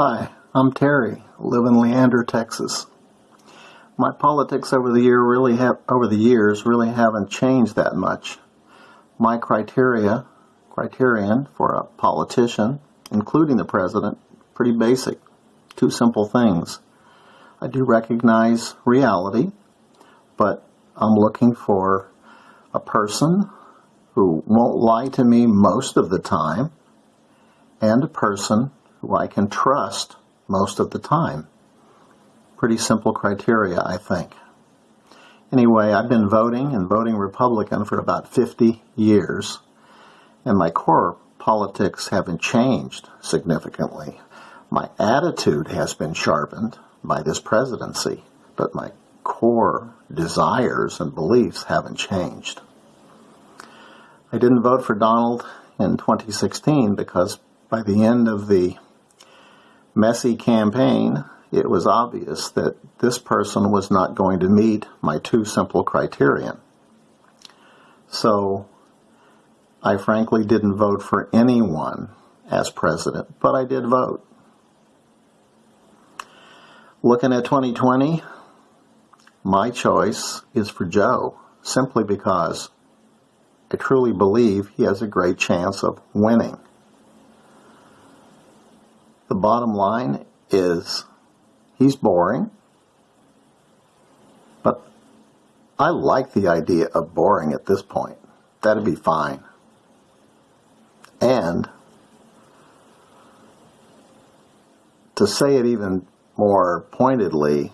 Hi, I'm Terry, I live in Leander, Texas. My politics over the year really have over the years really haven't changed that much. My criteria criterion for a politician, including the president, pretty basic. Two simple things. I do recognize reality, but I'm looking for a person who won't lie to me most of the time and a person who I can trust most of the time. Pretty simple criteria, I think. Anyway, I've been voting and voting Republican for about 50 years, and my core politics haven't changed significantly. My attitude has been sharpened by this presidency, but my core desires and beliefs haven't changed. I didn't vote for Donald in 2016 because by the end of the messy campaign, it was obvious that this person was not going to meet my two simple criterion. So I frankly didn't vote for anyone as president, but I did vote. Looking at 2020, my choice is for Joe simply because I truly believe he has a great chance of winning. The bottom line is he's boring, but I like the idea of boring at this point. That'd be fine. And to say it even more pointedly,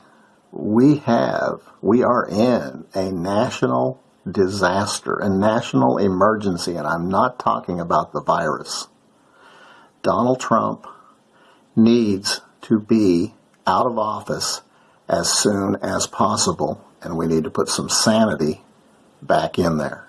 we have, we are in a national disaster, a national emergency, and I'm not talking about the virus. Donald Trump needs to be out of office as soon as possible, and we need to put some sanity back in there.